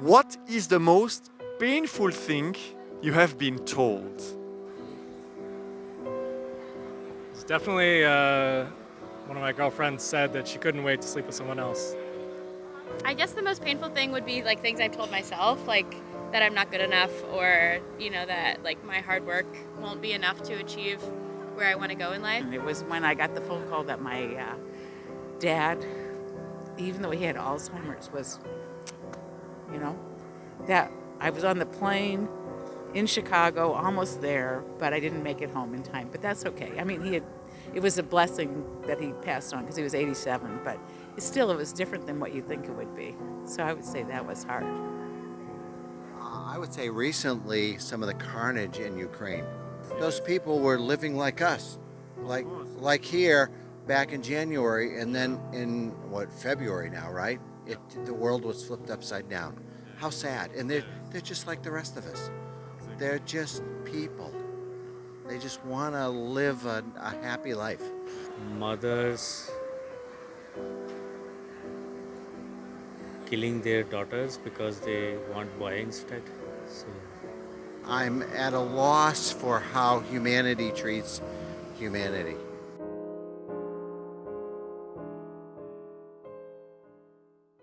What is the most painful thing you have been told? It's definitely uh, one of my girlfriends said that she couldn't wait to sleep with someone else. I guess the most painful thing would be like things I've told myself, like that I'm not good enough or, you know, that like my hard work won't be enough to achieve where I want to go in life. It was when I got the phone call that my uh, dad, even though he had Alzheimer's, was, you know, that I was on the plane in Chicago, almost there, but I didn't make it home in time. But that's okay. I mean, he had, it was a blessing that he passed on because he was 87, but still, it was different than what you think it would be. So I would say that was hard. I would say recently some of the carnage in Ukraine. Those people were living like us, like like here back in January, and then in what February now, right? It the world was flipped upside down. How sad! And they're they're just like the rest of us. They're just people. They just want to live a, a happy life. mothers killing their daughters because they want boy instead. So I'm at a loss for how humanity treats humanity.